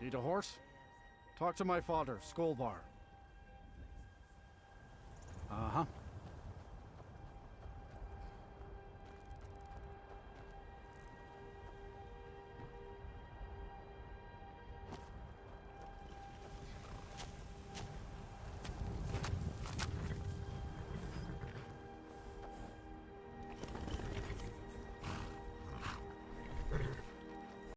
Need a horse? Talk to my father, Skolvar.